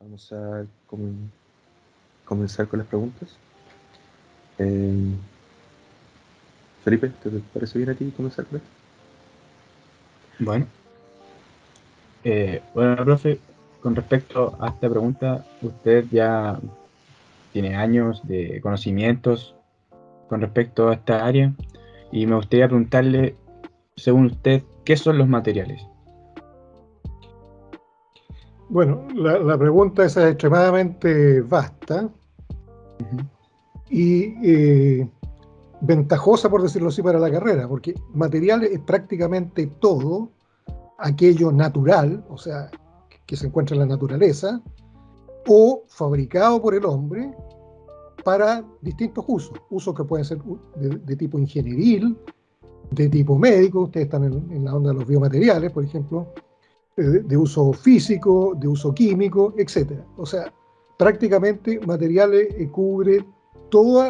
Vamos a comenzar con las preguntas. Eh, Felipe, ¿te parece bien a ti comenzar con esto? Bueno. Eh, bueno, profe, con respecto a esta pregunta, usted ya tiene años de conocimientos con respecto a esta área y me gustaría preguntarle, según usted, ¿qué son los materiales? Bueno, la, pregunta es extremadamente vasta y eh, ventajosa, por decirlo así, para la carrera, porque materiales es prácticamente todo aquello natural, o sea, que se encuentra en la naturaleza, o fabricado por el hombre para distintos usos, usos que pueden ser de, tipo ingenieril, de tipo médico, ustedes están en, la onda de los biomateriales, por ejemplo, de, uso físico, de uso químico, etc. O sea, prácticamente materiales eh, cubre todo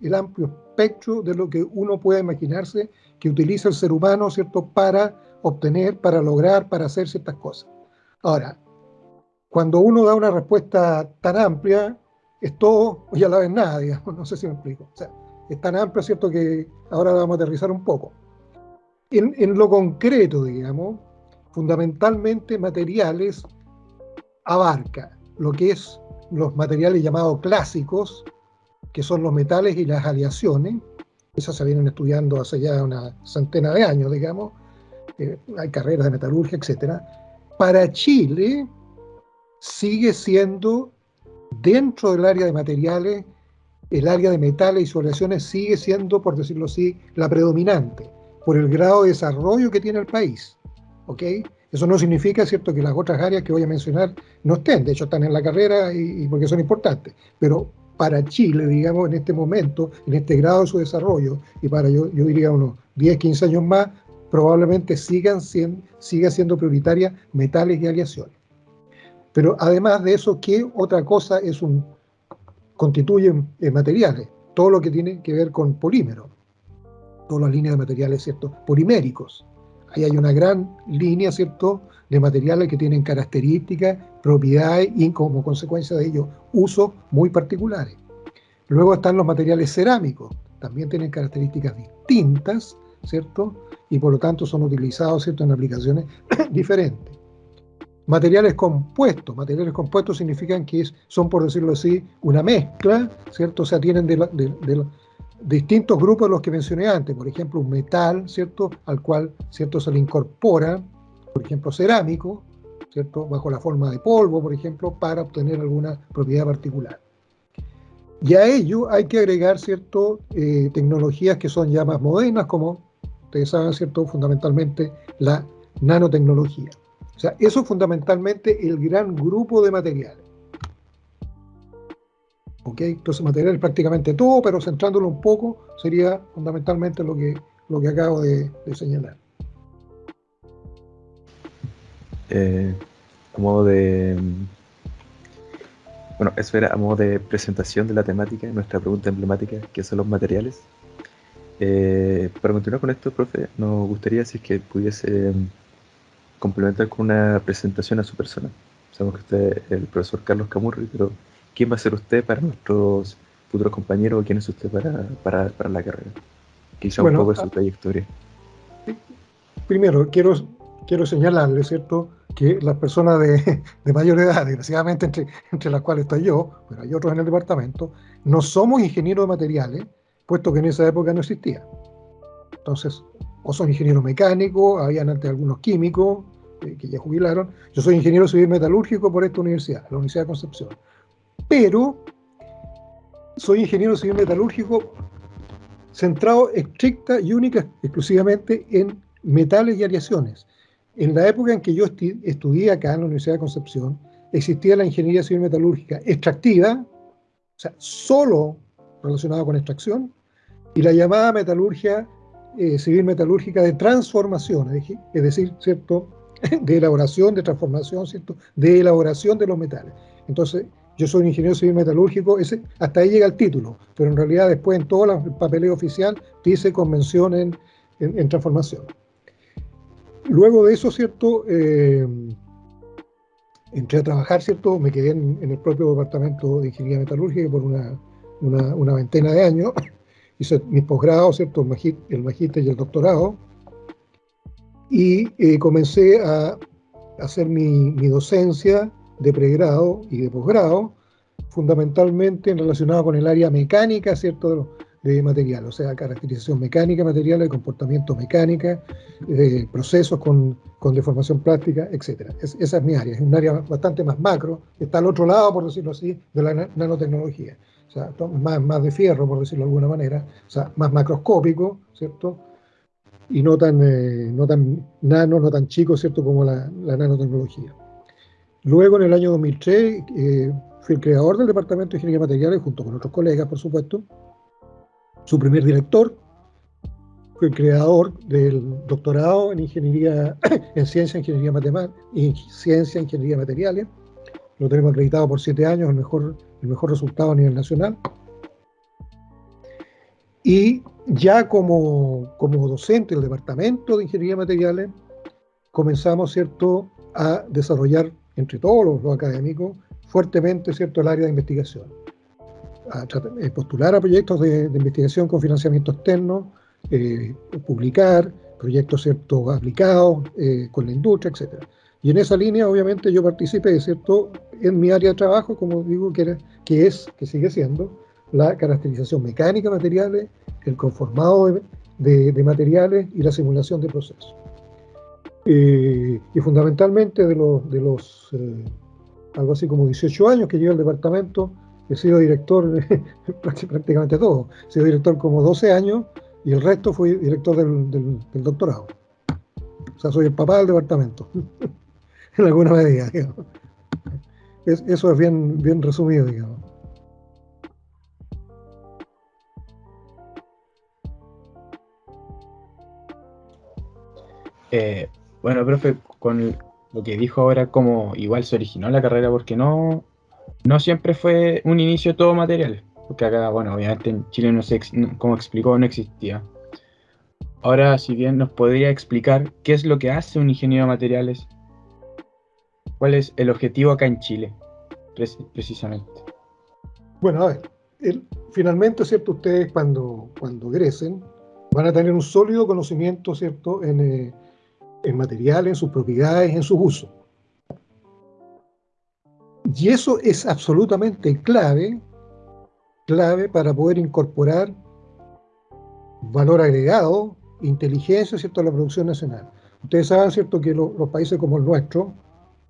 el amplio espectro de lo que uno puede imaginarse que utiliza el ser humano, ¿cierto?, para obtener, para lograr, para hacer ciertas cosas. Ahora, cuando uno da una respuesta tan amplia, es todo ya la vez nada, digamos, no sé si me explico. O sea, es tan amplia, ¿cierto?, que ahora vamos a aterrizar un poco. En, en lo concreto, digamos, fundamentalmente materiales abarca lo que es los materiales llamados clásicos, que son los metales y las aleaciones, esas se vienen estudiando hace ya una centena de años, digamos, eh, hay carreras de metalurgia, etc. Para Chile sigue siendo, dentro del área de materiales, el área de metales y sus aleaciones sigue siendo, por decirlo así, la predominante, por el grado de desarrollo que tiene el país. ¿Ok? Eso no significa, ¿cierto?, que las otras áreas que voy a mencionar no estén, de hecho están en la carrera y, porque son importantes, pero para Chile, digamos, en este momento, en este grado de su desarrollo, y para yo, yo diría unos 10, 15 años más, probablemente sigan siendo, siga siendo prioritaria metales y aleaciones. Pero además de eso, ¿qué otra cosa es un, constituyen materiales? Todo lo que tiene que ver con polímeros, todas las líneas de materiales, ¿cierto? Poliméricos, Ahí hay una gran línea, ¿cierto?, de materiales que tienen características, propiedades y como consecuencia de ello, usos muy particulares. Luego están los materiales cerámicos, también tienen características distintas, ¿cierto? Y por lo tanto son utilizados, ¿cierto?, en aplicaciones diferentes. Materiales compuestos. Materiales compuestos significan que son, por decirlo así, una mezcla, ¿cierto? O sea, tienen de, de, distintos grupos de los que mencioné antes, por ejemplo, un metal, ¿cierto?, al cual, ¿cierto?, se le incorpora, por ejemplo, cerámico, ¿cierto?, bajo la forma de polvo, por ejemplo, para obtener alguna propiedad particular. Y a ello hay que agregar, ¿cierto?, eh, tecnologías que son ya más modernas, como ustedes saben, ¿cierto?, fundamentalmente la nanotecnología. O sea, eso es fundamentalmente el gran grupo de materiales. Entonces material es prácticamente todo, pero centrándolo un poco sería fundamentalmente lo que, lo que acabo de, señalar. Eh, a modo de... Bueno, eso era a modo de presentación de la temática, nuestra pregunta emblemática, que son los materiales. Eh, para continuar con esto, profe, nos gustaría si es que pudiese complementar con una presentación a su persona. Sabemos que usted es el profesor Carlos Camurri, pero quién va a ser usted para nuestros futuros compañeros o quién es usted para, la carrera. Quizá un poco de su ah, trayectoria. Primero, quiero, quiero señalarle, ¿cierto?, que las personas de, mayor edad, desgraciadamente entre, entre las cuales estoy yo, pero hay otros en el departamento, no somos ingenieros de materiales, puesto que en esa época no existía. Entonces, o son ingenieros mecánicos, habían antes algunos químicos eh, que ya jubilaron. Yo soy ingeniero civil metalúrgico por esta universidad, la Universidad de Concepción pero soy ingeniero civil metalúrgico centrado estricta y única exclusivamente en metales y aleaciones. En la época en que yo estudié acá en la Universidad de Concepción, existía la ingeniería civil metalúrgica extractiva, o sea, solo relacionada con extracción, y la llamada metalurgia eh, civil metalúrgica de transformación, es decir, ¿cierto? de elaboración, de transformación, ¿cierto? de elaboración de los metales. Entonces, yo soy ingeniero civil metalúrgico, ese, hasta ahí llega el título, pero en realidad después en todo el papeleo oficial dice convención en, transformación. Luego de eso, ¿cierto? Eh, entré a trabajar, ¿cierto? Me quedé en, el propio departamento de ingeniería metalúrgica por una, una, veintena de años. Hice mis posgrados, ¿cierto? El magíster y el doctorado. Y eh, comencé a hacer mi, mi, docencia de pregrado y de posgrado, fundamentalmente relacionado con el área mecánica, ¿cierto? de material, o sea, caracterización mecánica, material, de comportamiento mecánica, procesos con, con, deformación plástica, etc. esa es mi área, es un área bastante más macro, está al otro lado, por decirlo así, de la nanotecnología. O sea, más, más de fierro, por decirlo de alguna manera, o sea, más macroscópico, ¿cierto? Y no tan, eh, no tan nano, no tan chico, ¿cierto? Como la nanotecnología. Luego, en el año 2003, eh, fui el creador del Departamento de Ingeniería de Materiales, junto con otros colegas, por supuesto, su primer director, fue el creador del doctorado en ingeniería, en ciencia, ingeniería matemática y ciencia, ingeniería materiales. Lo tenemos acreditado por siete años, el mejor, el mejor resultado a nivel nacional. Y ya como, como docente del departamento de ingeniería materiales, comenzamos, ¿cierto?, a desarrollar entre todos los, los académicos fuertemente, ¿cierto?, el área de investigación a eh, postular a proyectos de, investigación con financiamiento externo, eh, publicar proyectos ¿cierto? aplicados eh, con la industria, etc. Y en esa línea, obviamente, yo participé ¿cierto? en mi área de trabajo, como digo, que, que es, que sigue siendo, la caracterización mecánica de materiales, el conformado de, materiales y la simulación de procesos. Y fundamentalmente de los, de los algo así como 18 años que lleva el departamento, he sido director prácticamente todo. He sido director como 12 años y el resto fui director del, doctorado. O sea, soy el papá del departamento, en alguna medida, digamos. eso es bien, bien resumido, digamos. Eh, bueno, profe, con lo que dijo ahora, como igual se originó la carrera, porque no no siempre fue un inicio todo material, porque acá, bueno, obviamente en Chile no se, como explicó, no existía. Ahora, si bien nos podría explicar qué es lo que hace un ingeniero de materiales, cuál es el objetivo acá en Chile, precisamente. Bueno, a ver, finalmente, ¿cierto? Ustedes cuando, cuando egresen van a tener un sólido conocimiento, ¿cierto? En, eh, en materiales, en sus propiedades, en sus usos. Y eso es absolutamente clave, clave para poder incorporar valor agregado, inteligencia, ¿cierto?, a la producción nacional. Ustedes saben, ¿cierto?, que los países como el nuestro,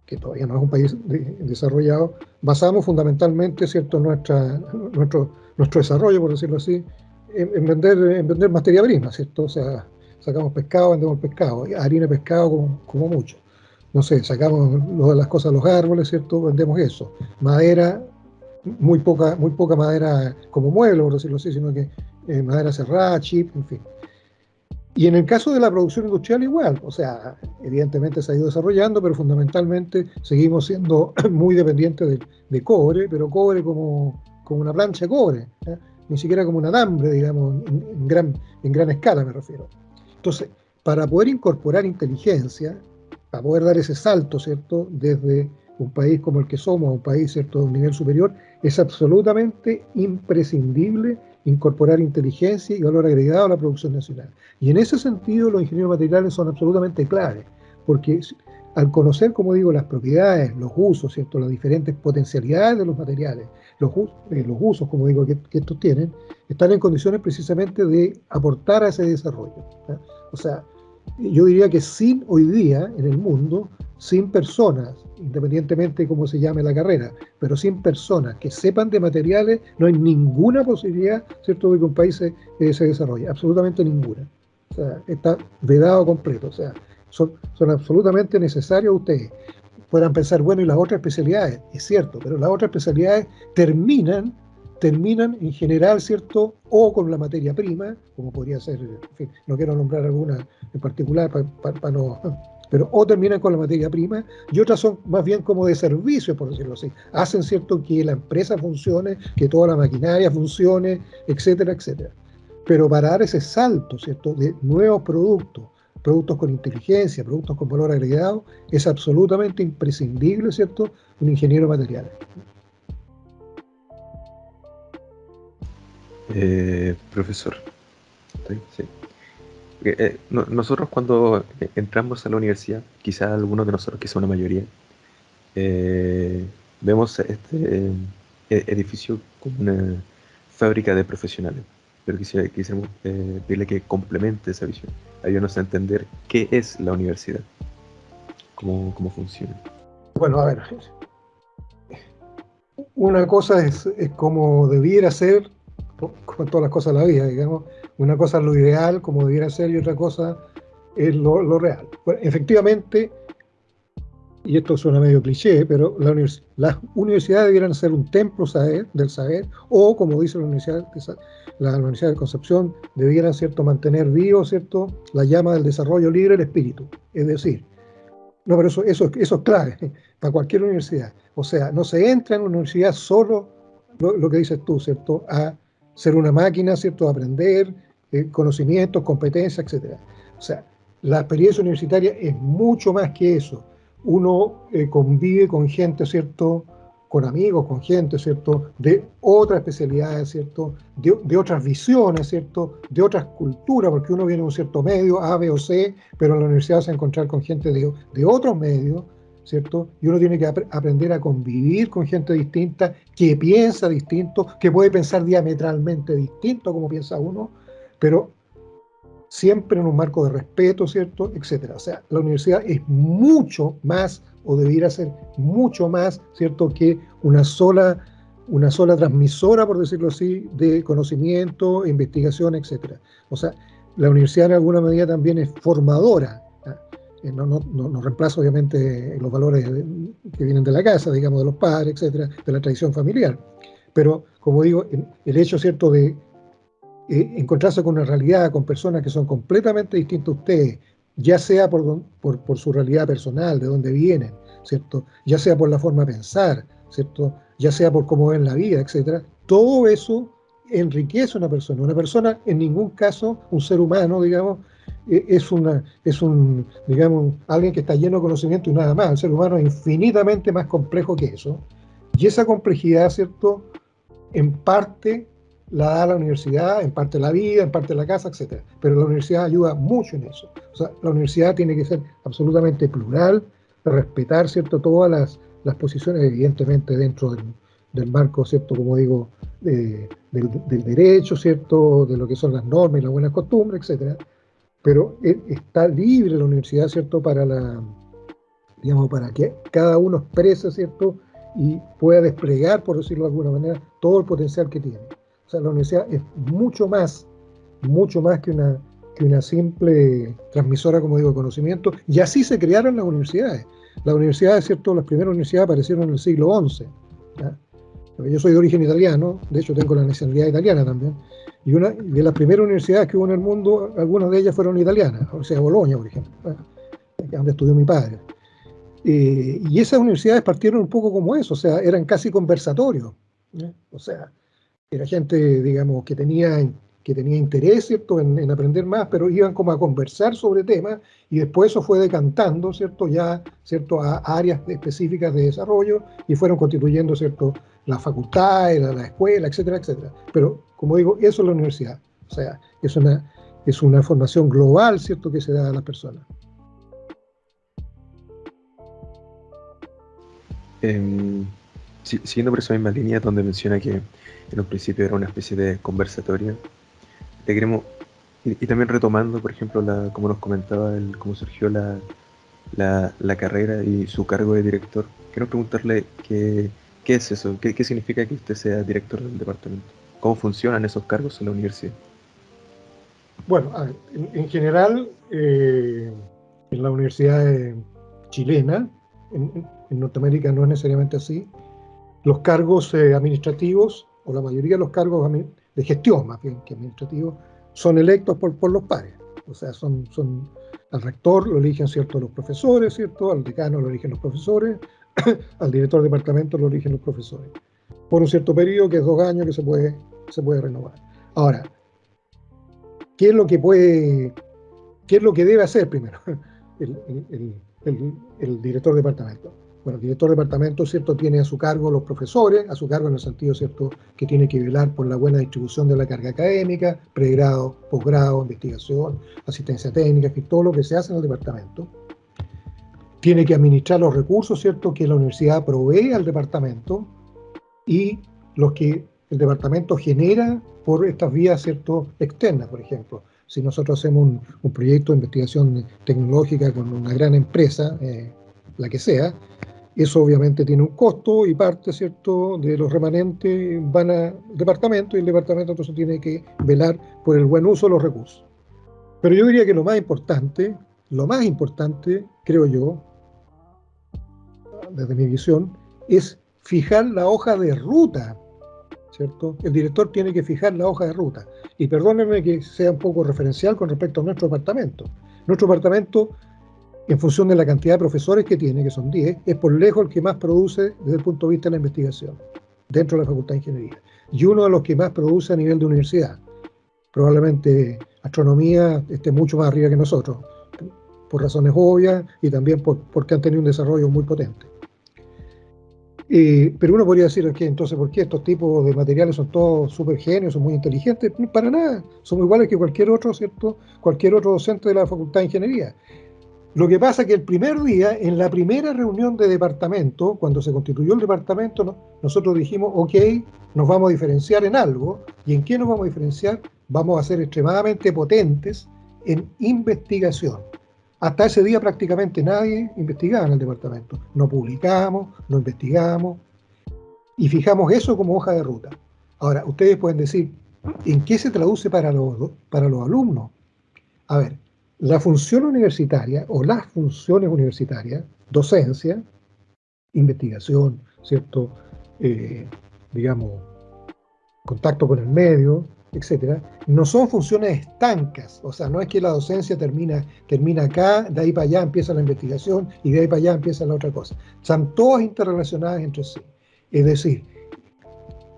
que todavía no es un país desarrollado, basamos fundamentalmente, ¿cierto?, nuestro, nuestro desarrollo, por decirlo así, en, vender, en vender materia prima, ¿cierto? O sea, sacamos pescado, vendemos pescado, harina de pescado como, como mucho no sé, sacamos las cosas de los árboles, ¿cierto? Vendemos eso. Madera, muy poca, muy poca madera como mueble, por decirlo así, sino que eh, madera cerrada, chip, en fin. Y en el caso de la producción industrial igual, o sea, evidentemente se ha ido desarrollando, pero fundamentalmente seguimos siendo muy dependientes de, cobre, pero cobre como, como, una plancha de cobre, ¿eh? ni siquiera como un alambre, digamos, en, gran, en gran escala me refiero. Entonces, para poder incorporar inteligencia, para poder dar ese salto, ¿cierto?, desde un país como el que somos un país, ¿cierto?, de un nivel superior, es absolutamente imprescindible incorporar inteligencia y valor agregado a la producción nacional. Y en ese sentido los ingenieros materiales son absolutamente claves, porque al conocer, como digo, las propiedades, los usos, ¿cierto? las diferentes potencialidades de los materiales, los, eh, los usos, como digo, que, estos tienen, están en condiciones precisamente de aportar a ese desarrollo. O sea, yo diría que sin hoy día en el mundo, sin personas, independientemente de cómo se llame la carrera, pero sin personas que sepan de materiales, no hay ninguna posibilidad, ¿cierto?, de que un país se, eh, desarrolle, absolutamente ninguna. O sea, está vedado completo, o sea, son, son absolutamente necesarios ustedes. Puedan pensar, bueno, y las otras especialidades, es cierto, pero las otras especialidades terminan terminan en general, ¿cierto? O con la materia prima, como podría ser, en fin, no quiero nombrar alguna en particular para no... Pero o terminan con la materia prima y otras son más bien como de servicio, por decirlo así. Hacen, ¿cierto?, que la empresa funcione, que toda la maquinaria funcione, etcétera, etcétera. Pero para dar ese salto, ¿cierto?, de nuevos productos, productos con inteligencia, productos con valor agregado, es absolutamente imprescindible, ¿cierto?, un ingeniero material. Eh, profesor, sí. Eh, nosotros cuando entramos a la universidad, quizás algunos de nosotros, quizá una mayoría, eh, vemos este e-, edificio como una fábrica de profesionales. Pero quisiera, quisiéramos pedirle que complemente esa visión, ayúdanos a entender qué es la universidad, cómo, cómo funciona. Bueno, a ver, una cosa es, es como debiera ser con todas las cosas de la vida, digamos. Una cosa es lo ideal, como debiera ser, y otra cosa es lo, real. efectivamente, y esto suena medio cliché, pero la las universidades debieran ser un templo del saber, o como dice la Universidad, la Universidad de Concepción, debieran ¿cierto? mantener vivo ¿cierto? la llama del desarrollo libre del espíritu. Es decir, no, pero eso, eso, eso es clave para cualquier universidad. O sea, no se entra en una universidad solo, lo, lo que dices tú, ¿cierto? A ser una máquina, ¿cierto? Aprender, eh, conocimientos, competencias, etc. O sea, la experiencia universitaria es mucho más que eso. Uno eh, convive con gente, ¿cierto? Con amigos, con gente, ¿cierto? De otras especialidades, ¿cierto? De, otras visiones, ¿cierto? De otras culturas, porque uno viene de un cierto medio, A, B o C, pero en la universidad se va a encontrar con gente de, de otros medios, ¿cierto? Y uno tiene que aprender a convivir con gente distinta, que piensa distinto, que puede pensar diametralmente distinto como piensa uno, pero siempre en un marco de respeto, ¿cierto? Etcétera. O sea, la universidad es mucho más, o debiera ser mucho más, ¿cierto? Que una sola, una sola transmisora, por decirlo así, de conocimiento, investigación, etcétera. O sea, la universidad en alguna medida también es formadora no, no, no, reemplaza obviamente los valores que vienen de la casa, digamos, de los padres, etcétera, de la tradición familiar. Pero, como digo, el hecho, ¿cierto?, de eh, encontrarse con una realidad, con personas que son completamente distintas a ustedes, ya sea por, por, su realidad personal, de dónde vienen, ¿cierto? Ya sea por la forma de pensar, ¿cierto? Ya sea por cómo ven la vida, etcétera. Todo eso enriquece a una persona. Una persona, en ningún caso, un ser humano, digamos, es, una, es un, digamos, alguien que está lleno de conocimiento y nada más. El ser humano es infinitamente más complejo que eso. Y esa complejidad, ¿cierto? En parte la da la universidad, en parte la vida, en parte la casa, etc. Pero la universidad ayuda mucho en eso. O sea, la universidad tiene que ser absolutamente plural, respetar, ¿cierto? Todas las, las posiciones, evidentemente, dentro del, del marco, ¿cierto? Como digo, del, del, derecho, ¿cierto? De lo que son las normas y las buenas costumbres, etcétera pero e, está libre la universidad, ¿cierto?, para la, digamos, para que cada uno exprese, ¿cierto?, y pueda desplegar, por decirlo de alguna manera, todo el potencial que tiene. O sea, la universidad es mucho más, mucho más que una, que una simple transmisora, como digo, de conocimiento, y así se crearon las universidades. Las universidades, ¿cierto?, las primeras universidades aparecieron en el siglo XI. Yo soy de origen italiano, de hecho tengo la nacionalidad italiana también, y una de las primeras universidades que hubo en el mundo, algunas de ellas fueron italianas, o sea, Bolonia, por ejemplo, donde estudió mi padre. Eh, y esas universidades partieron un poco como eso, o sea, eran casi conversatorios. O sea, era gente, digamos, que tenía que tenía interés, ¿cierto?, en, aprender más, pero iban como a conversar sobre temas y después eso fue decantando, ¿cierto?, ya, ¿cierto?, a áreas específicas de desarrollo y fueron constituyendo, ¿cierto?, la facultad, la, la escuela, etcétera, etcétera. Pero, como digo, eso es la universidad. O sea, es una, es una formación global, ¿cierto?, que se da a las personas. Eh, siguiendo por esa misma línea donde menciona que en un principio era una especie de conversatorio, queremos, y, también retomando, por ejemplo, la, como nos comentaba, el, cómo surgió la, la, carrera y su cargo de director, quiero preguntarle qué, qué es eso, qué, qué, significa que usted sea director del departamento, cómo funcionan esos cargos en la universidad. Bueno, en, general, eh, en la universidad chilena, en, Norteamérica no es necesariamente así, los cargos eh, administrativos, o la mayoría de los cargos de gestión más bien que administrativos, son electos por, por los pares. O sea, son, son, al rector lo eligen cierto los profesores, ¿cierto? Al decano lo eligen los profesores, al director de departamento lo eligen los profesores. Por un cierto periodo, que es dos años, que se puede, se puede renovar. Ahora, ¿qué es lo que puede ¿Qué es lo que debe hacer primero el, director de departamento? Bueno, el director de departamento, ¿cierto?, tiene a su cargo los profesores, a su cargo en el sentido, ¿cierto?, que tiene que velar por la buena distribución de la carga académica, pregrado, posgrado, investigación, asistencia técnica, que todo lo que se hace en el departamento. Tiene que administrar los recursos, ¿cierto?, que la universidad provee al departamento y los que el departamento genera por estas vías, ¿cierto?, externas, por ejemplo si nosotros hacemos un, proyecto de investigación tecnológica con una gran empresa, eh, la que sea, eso obviamente tiene un costo y parte, ¿cierto?, de los remanentes van al departamento y el departamento entonces tiene que velar por el buen uso de los recursos. Pero yo diría que lo más importante, lo más importante, creo yo, desde mi visión, es fijar la hoja de ruta El director tiene que fijar la hoja de ruta. Y perdónenme que sea un poco referencial con respecto a nuestro departamento. Nuestro departamento, en función de la cantidad de profesores que tiene, que son 10, es por lejos el que más produce desde el punto de vista de la investigación, dentro de la Facultad de Ingeniería. Y uno de los que más produce a nivel de universidad. Probablemente astronomía esté mucho más arriba que nosotros, por razones obvias y también porque han tenido un desarrollo muy potente pero uno podría decir que entonces, ¿por qué estos tipos de materiales son todos súper genios, son muy inteligentes? Para nada, somos iguales que cualquier otro, ¿cierto? Cualquier otro docente de la Facultad de Ingeniería. Lo que pasa es que el primer día, en la primera reunión de departamento, cuando se constituyó el departamento, nosotros dijimos, ok, nos vamos a diferenciar en algo. ¿Y en qué nos vamos a diferenciar? Vamos a ser extremadamente potentes en investigación. Hasta ese día prácticamente nadie investigaba en el departamento. No publicamos, no investigamos y fijamos eso como hoja de ruta. Ahora, ustedes pueden decir, ¿en qué se traduce para los, para los alumnos? A ver, la función universitaria o las funciones universitarias, docencia, investigación, ¿cierto? Eh, digamos, contacto con el medio, etcétera, no son funciones estancas, o sea, no es que la docencia termina, termina acá, de ahí para allá empieza la investigación y de ahí para allá empieza la otra cosa. Están todas interrelacionadas entre sí. Es decir,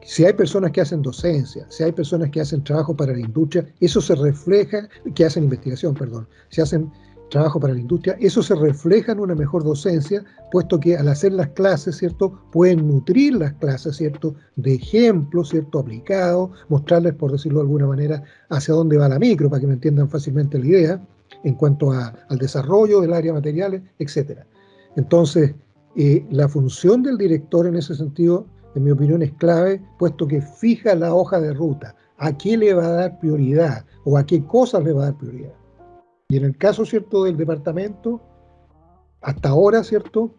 si hay personas que hacen docencia, si hay personas que hacen trabajo para la industria, eso se refleja, que hacen investigación, perdón, si hacen trabajo para la industria, eso se refleja en una mejor docencia, puesto que al hacer las clases, ¿cierto?, pueden nutrir las clases, ¿cierto?, de ejemplos, ¿cierto?, aplicados, mostrarles, por decirlo de alguna manera, hacia dónde va la micro, para que me entiendan fácilmente la idea, en cuanto al desarrollo del área materiales, etc. Entonces, eh, la función del director en ese sentido, en mi opinión, es clave, puesto que fija la hoja de ruta, a qué le va a dar prioridad o a qué cosas le va a dar prioridad. Y en el caso, ¿cierto?, del departamento, hasta ahora, ¿cierto?,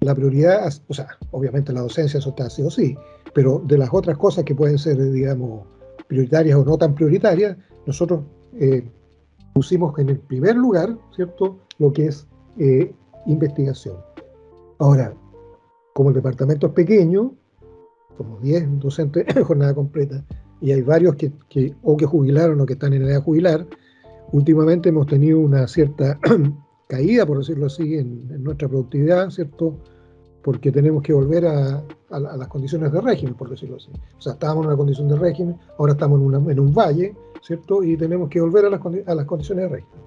la prioridad, o sea, obviamente la docencia, eso está así o sí, pero de las otras cosas que pueden ser, digamos, prioritarias o no tan prioritarias, nosotros eh, pusimos en el primer lugar, ¿cierto?, lo que es eh, investigación. Ahora, como el departamento es pequeño, como 10 docentes en jornada completa, y hay varios que, que, o que jubilaron o que están en edad de jubilar, últimamente hemos tenido una cierta caída, por decirlo así, en, nuestra productividad, ¿cierto? Porque tenemos que volver a, las condiciones de régimen, por decirlo así. O sea, estábamos en una condición de régimen, ahora estamos en, un valle, ¿cierto? Y tenemos que volver a las, condiciones de régimen.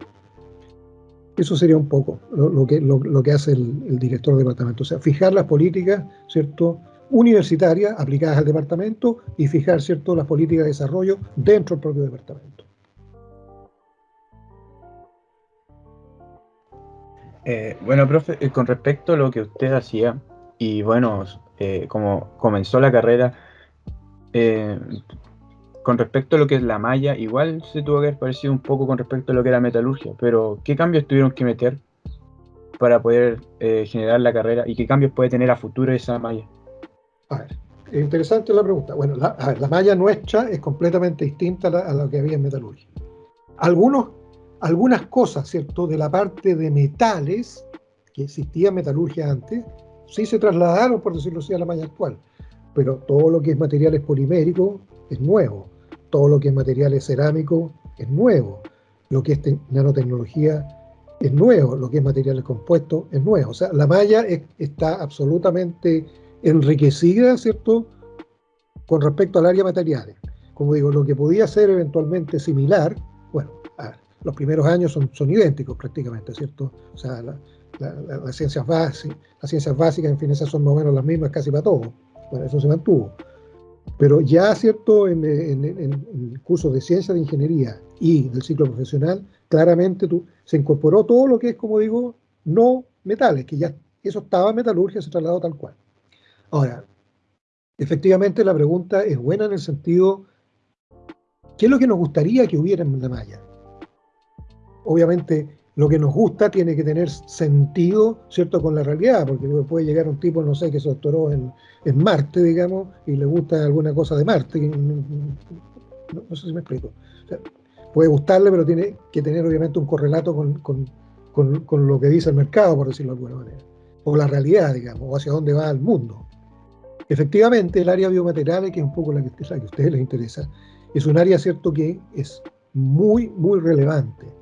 Eso sería un poco lo, que, lo, que hace el, el, director del departamento. O sea, fijar las políticas, ¿cierto? Universitarias aplicadas al departamento y fijar, ¿cierto? Las políticas de desarrollo dentro del propio departamento. Eh, bueno, profe, eh, con respecto a lo que usted hacía, y bueno, eh, como comenzó la carrera, con respecto a lo que es la malla, igual se tuvo que haber parecido un poco con respecto a lo que era metalurgia, pero ¿qué cambios tuvieron que meter para poder generar la carrera y qué cambios puede tener a futuro esa malla? A ver, interesante la pregunta. Bueno, la, la malla nuestra es completamente distinta a, a lo que había en metalurgia. Algunos algunas cosas, ¿cierto?, de la parte de metales, que existía metalurgia antes, sí se trasladaron, por decirlo así, a la malla actual. Pero todo lo que es materiales poliméricos es nuevo. Todo lo que es materiales cerámicos es nuevo. Lo que es nanotecnología es nuevo. Lo que es materiales compuestos es nuevo. O sea, la malla está absolutamente enriquecida, ¿cierto?, con respecto al área materiales. Como digo, lo que podía ser eventualmente similar, los primeros años son, son idénticos prácticamente, ¿cierto? O sea, las, ciencias básicas, las ciencias básicas, en fin, esas son más o menos las mismas casi para todos. Bueno, eso se mantuvo. Pero ya, ¿cierto? En, el curso de ciencia de ingeniería y del ciclo profesional, claramente se incorporó todo lo que es, como digo, no metales, que ya eso estaba en metalurgia, se trasladó tal cual. Ahora, efectivamente la pregunta es buena en el sentido, ¿qué es lo que nos gustaría que hubiera en la malla? Obviamente lo que nos gusta tiene que tener sentido, ¿cierto?, con la realidad, porque puede llegar un tipo, no sé, que se doctoró en, Marte, digamos, y le gusta alguna cosa de Marte, no, sé si me explico. puede gustarle, pero tiene que tener obviamente un correlato con, lo que dice el mercado, por decirlo de alguna manera, o la realidad, digamos, o hacia dónde va el mundo. Efectivamente, el área biomaterial, que es un poco la que, la que a ustedes les interesa, es un área, ¿cierto?, que es muy, muy relevante.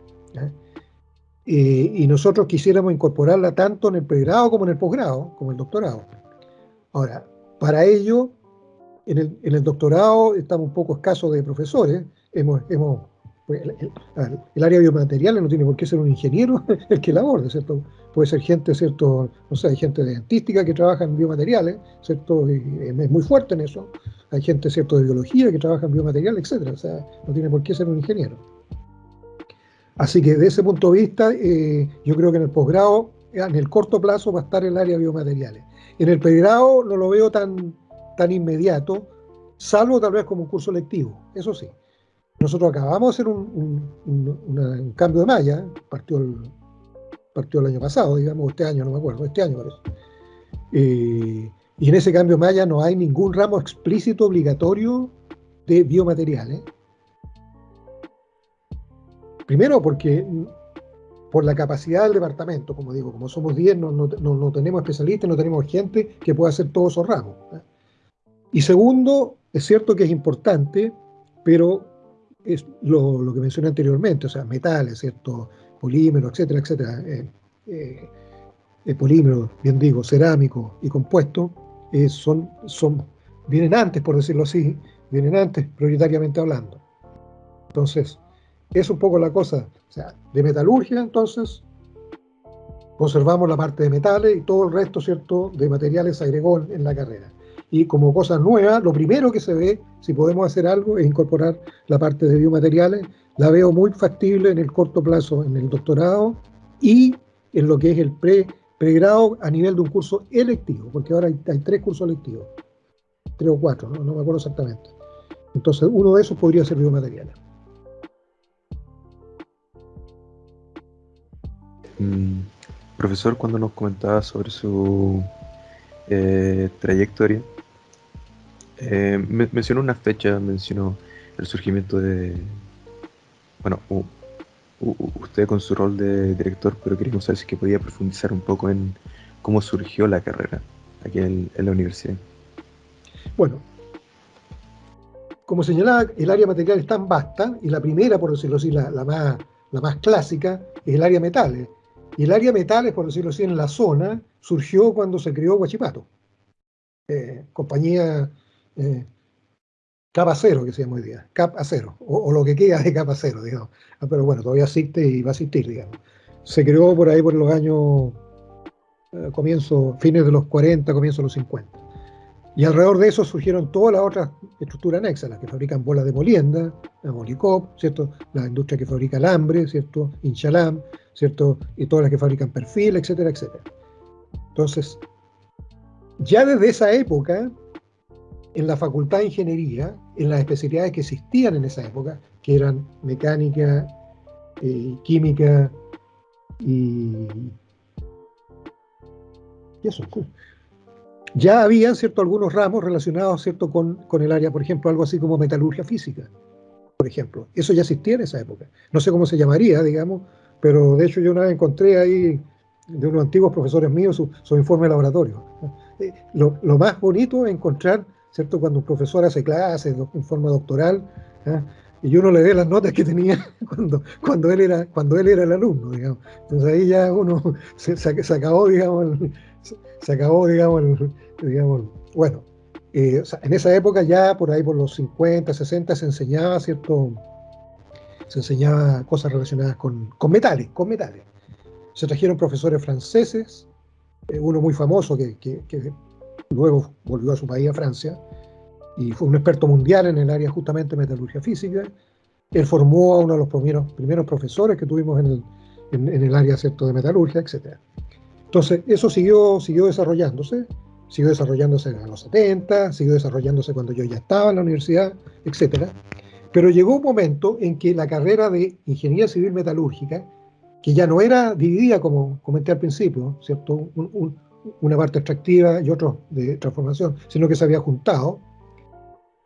Eh, y nosotros quisiéramos incorporarla tanto en el pregrado como en el posgrado, como el doctorado. Ahora, para ello, en el, doctorado estamos un poco escasos de profesores, hemos, hemos pues, el, área biomaterial no tiene por qué ser un ingeniero el que la aborde, ¿cierto? Puede ser gente, ¿cierto? No sé, hay gente de dentística que trabaja en biomateriales, ¿cierto? es muy fuerte en eso. Hay gente, ¿cierto?, de biología que trabaja en biomateriales, etcétera. O sea, no tiene por qué ser un ingeniero. Así que desde ese punto de vista, eh, yo creo que en el posgrado, en el corto plazo, va a estar el área de biomateriales. En el pregrado no lo veo tan, tan inmediato, salvo tal vez como un curso lectivo, eso sí. Nosotros acabamos de hacer un, cambio de malla, partió el, partió el año pasado, digamos, este año, no me acuerdo, este año parece. Eh, y en ese cambio de malla no hay ningún ramo explícito obligatorio de biomateriales. Primero porque por la capacidad del departamento, como digo, como somos 10, no, tenemos especialistas, no tenemos gente que pueda hacer todos esos ramos. Y segundo, es cierto que es importante, pero es lo, que mencioné anteriormente, o sea, metales, ¿cierto? polímeros, etcétera, etcétera, eh, eh, eh bien digo, cerámicos y compuestos, eh, son, son, vienen antes, por decirlo así, vienen antes, prioritariamente hablando. Entonces, es un poco la cosa. O sea, de metalurgia, entonces, conservamos la parte de metales y todo el resto, ¿cierto?, de materiales se agregó en la carrera. Y como cosa nueva, lo primero que se ve, si podemos hacer algo, es incorporar la parte de biomateriales. La veo muy factible en el corto plazo en el doctorado y en lo que es el pre, pregrado a nivel de un curso electivo, porque ahora hay, tres cursos electivos, tres o cuatro, no me acuerdo exactamente. Entonces, uno de esos podría ser biomateriales. Mm, profesor, cuando nos comentaba sobre su eh, trayectoria, eh, mencionó una fecha, mencionó el surgimiento de, bueno, usted con su rol de director, pero queríamos saber si que podía profundizar un poco en cómo surgió la carrera aquí en, la universidad. Bueno, como señalaba, el área material es tan vasta, y la primera, por decirlo así, la, más, la más clásica, es el área metales. Y el área metales, por decirlo así, en la zona, surgió cuando se creó Guachipato. Eh, compañía eh, cero, que se llama hoy día, cap acero, o, lo que queda de capa cero, digamos. Ah, pero bueno, todavía existe y va a existir, digamos. Se creó por ahí por los años, eh, comienzo, fines de los 40, comienzo de los 50. Y alrededor de eso surgieron todas las otras estructuras anexas, las que fabrican bolas de molienda, la Molicop, ¿cierto? La industria que fabrica alambre, ¿cierto? Inchalam, ¿cierto? Y todas las que fabrican perfil, etcétera, etcétera. Entonces, ya desde esa época, en la Facultad de Ingeniería, en las especialidades que existían en esa época, que eran mecánica, eh, química y, y eso, ya habían ¿cierto? algunos ramos relacionados ¿cierto? Con, con, el área, por ejemplo, algo así como metalurgia física, por ejemplo. Eso ya existía en esa época. No sé cómo se llamaría, digamos, pero de hecho yo una vez encontré ahí de unos antiguos profesores míos su, su informe de laboratorio. Eh, lo, lo, más bonito es encontrar, ¿cierto? Cuando un profesor hace clases en forma doctoral, ¿eh? y uno le ve las notas que tenía cuando, cuando, él, era, cuando él era el alumno, digamos. Entonces ahí ya uno se, se acabó, digamos, se acabó, digamos, digamos bueno, eh, en esa época ya por ahí por los 50, 60 se enseñaba cierto, se enseñaba cosas relacionadas con, metales, con metales. Se trajeron profesores franceses, eh, uno muy famoso que, luego volvió a su país, a Francia, y fue un experto mundial en el área justamente de metalurgia física. Él formó a uno de los primeros, primeros profesores que tuvimos en el, en, el área ¿cierto? de metalurgia, etc. Entonces, eso siguió, siguió desarrollándose, siguió desarrollándose en los 70, siguió desarrollándose cuando yo ya estaba en la universidad, etc. Pero llegó un momento en que la carrera de ingeniería civil metalúrgica, que ya no era dividida como comenté al principio, ¿cierto? una parte extractiva y otra de transformación, sino que se había juntado,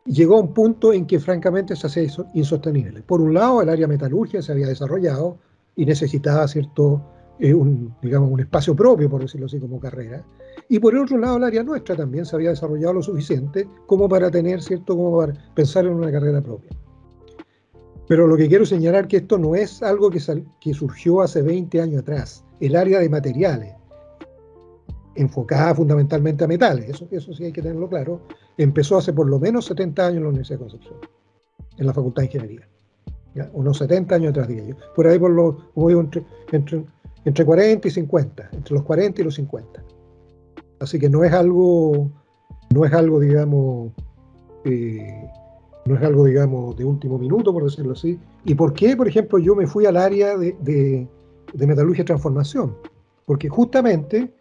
llegó a un punto en que francamente se hacía insostenible. Por un lado, el área metalúrgica se había desarrollado y necesitaba cierto, eh, un, digamos, un espacio propio, por decirlo así, como carrera. Y por el otro lado, el área nuestra también se había desarrollado lo suficiente como para tener, cierto, como para pensar en una carrera propia. Pero lo que quiero señalar que esto no es algo que, que surgió hace 20 años atrás. El área de materiales, enfocada fundamentalmente a metales, eso, eso sí hay que tenerlo claro, empezó hace por lo menos 70 años en la Universidad de Concepción, en la Facultad de Ingeniería. unos 70 años atrás, diría yo. Por ahí, por lo, como digo, entre, entre, entre 40 y 50, entre los 40 y los 50. Así que no es algo, no es algo, digamos, eh, no es algo, digamos, de último minuto, por decirlo así. ¿Y por qué, por ejemplo, yo me fui al área de, de, metalurgia y transformación? Porque justamente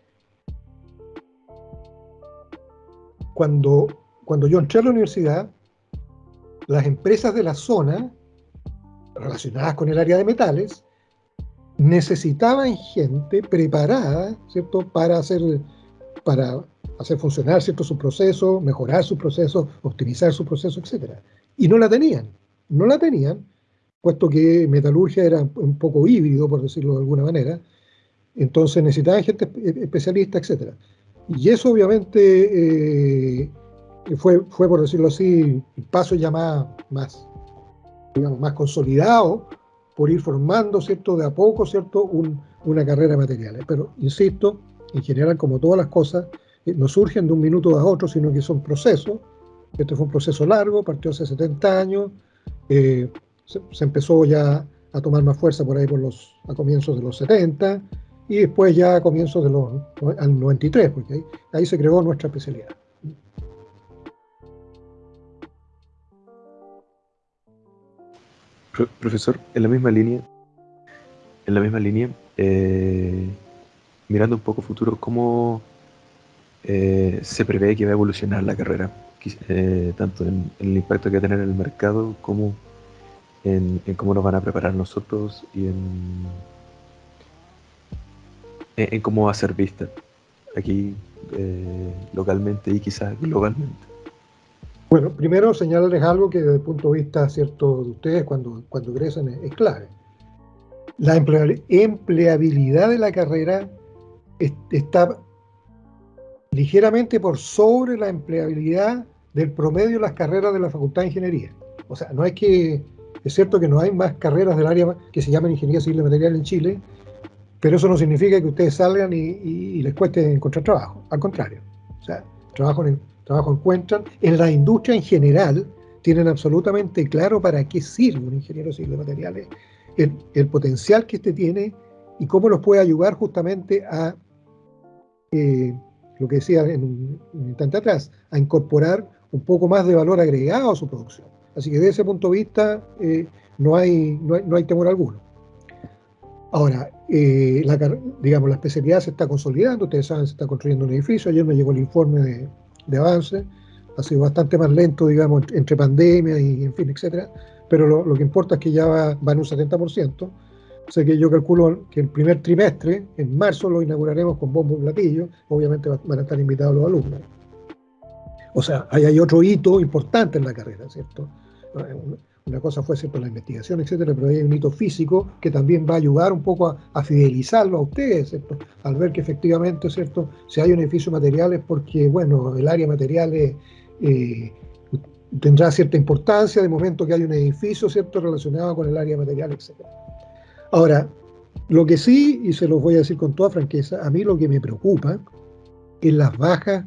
cuando, cuando yo entré a la universidad, las empresas de la zona, relacionadas con el área de metales, necesitaban gente preparada, ¿cierto?, para hacer, para hacer funcionar cierto su proceso, mejorar su proceso, optimizar su proceso, etc. Y no la tenían, no la tenían, puesto que metalurgia era un poco híbrido, por decirlo de alguna manera, entonces necesitaban gente especialista, etc. Y eso obviamente eh, fue, fue, por decirlo así, el paso ya más, más, digamos, más consolidado por ir formando, ¿cierto?, de a poco, ¿cierto?, una carrera de materiales. Pero, insisto, en general, como todas las cosas, eh, no surgen de un minuto a otro, sino que son procesos. Este fue un proceso largo, partió hace 70 años, eh, se, empezó ya a tomar más fuerza por ahí por los, a comienzos de los 70, y después ya a comienzos de los, al 93, porque ahí, ahí se creó nuestra especialidad. Profesor, en la misma línea, en la misma línea, eh, mirando un poco futuro, ¿cómo eh, se prevé que va a evolucionar la carrera? Eh, tanto en, el impacto que va a tener en el mercado como en, cómo nos van a preparar nosotros y en, en, cómo va a ser vista aquí localmente y quizás globalmente. Bueno, primero señalarles algo que desde el punto de vista cierto de ustedes cuando, cuando es, clave. La empleabilidad de la carrera está ligeramente por sobre la empleabilidad del promedio de las carreras de la Facultad de Ingeniería. O sea, no es que, es cierto que no hay más carreras del área que se llaman Ingeniería Civil y Material en Chile, pero eso no significa que ustedes salgan y, y les cueste encontrar trabajo. Al contrario, o sea, trabajo en, trabajo encuentran. En la industria en general tienen absolutamente claro para qué sirve un ingeniero civil de materiales, el, potencial que éste tiene y cómo los puede ayudar justamente a, eh, lo que decía en un, instante atrás, a incorporar un poco más de valor agregado a su producción. Así que desde ese punto de vista eh, no, hay, no, hay, temor alguno. Ahora, eh, digamos, la especialidad se está consolidando, ustedes saben, se está construyendo un edificio, ayer me llegó el informe de, de avance, ha sido bastante más lento, digamos, entre pandemia y en fin, etcétera, pero lo, que importa es que ya va, en un 70%, o sea que yo calculo que el primer trimestre, en marzo, lo inauguraremos con bombo y platillo, obviamente van a estar invitados los alumnos. O sea, ahí hay otro hito importante en la carrera, ¿cierto? Una cosa fue la investigación, etcétera, pero hay un hito físico que también va a ayudar un poco a, fidelizarlo a ustedes. Al ver que efectivamente, ¿cierto? Si hay un edificio material es porque, bueno, el área materiales eh, tendrá cierta importancia de momento que hay un edificio, ¿cierto? Relacionado con el área material, etcétera. Ahora, lo que sí, y se los voy a decir con toda franqueza, a mí lo que me preocupa es las bajas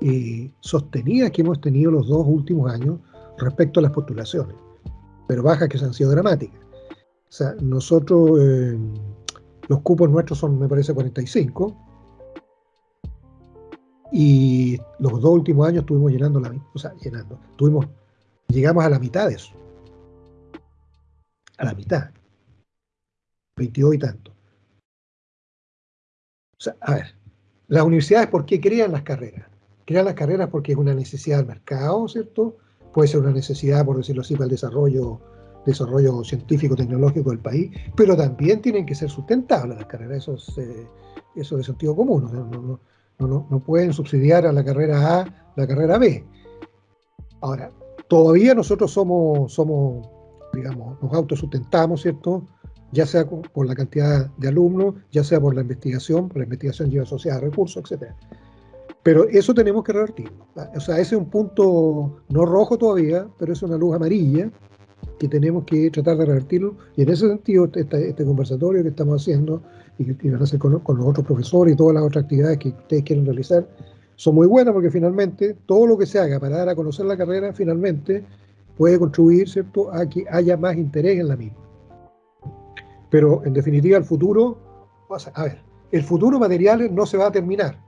eh, sostenidas que hemos tenido los dos últimos años respecto a las postulaciones pero bajas que han sido dramáticas. O sea, nosotros, eh, los cupos nuestros son, me parece, 45. Y los dos últimos años estuvimos llenando la o sea, llenando, tuvimos, llegamos a la mitad de eso. A la mitad. 22 y tanto. O sea, a ver, las universidades, ¿por qué crean las carreras? Crean las carreras porque es una necesidad del mercado, ¿cierto? Puede ser una necesidad, por decirlo así, para el desarrollo, desarrollo científico, tecnológico del país, pero también tienen que ser sustentables las carreras, eso es, eh, eso de sentido común. no, no, no, pueden subsidiar a la carrera A la carrera B. Ahora, todavía nosotros somos, somos digamos, nos autosustentamos, ¿cierto? Ya sea por la cantidad de alumnos, ya sea por la investigación, por la investigación lleva asociada recursos, etc. Pero eso tenemos que revertirlo. O sea, ese es un punto no rojo todavía, pero es una luz amarilla que tenemos que tratar de revertirlo. Y en ese sentido, este, este conversatorio que estamos haciendo y que van a hacer con, los otros profesores y todas las otras actividades que ustedes quieren realizar, son muy buenas porque finalmente todo lo que se haga para dar a conocer la carrera, finalmente puede contribuir ¿cierto? a que haya más interés en la misma. Pero en definitiva el futuro, a ver, el futuro materiales no se va a terminar.